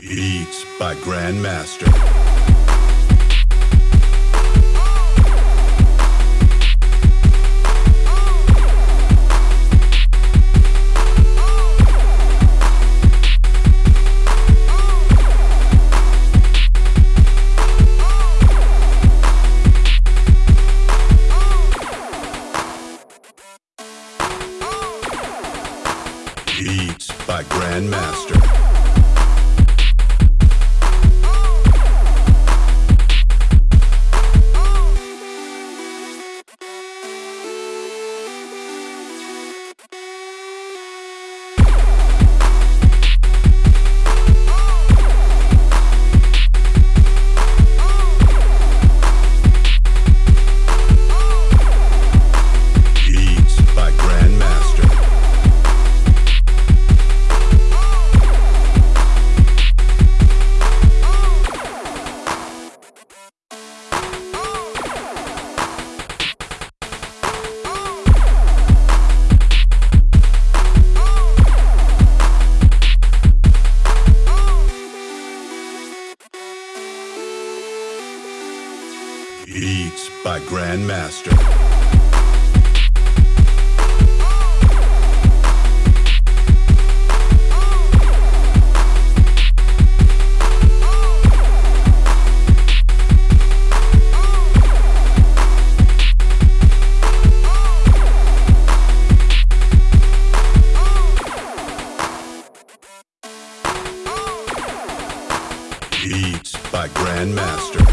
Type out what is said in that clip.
Beats by Grandmaster. Beats by Grandmaster. Beats by Grandmaster. Beats by Grandmaster.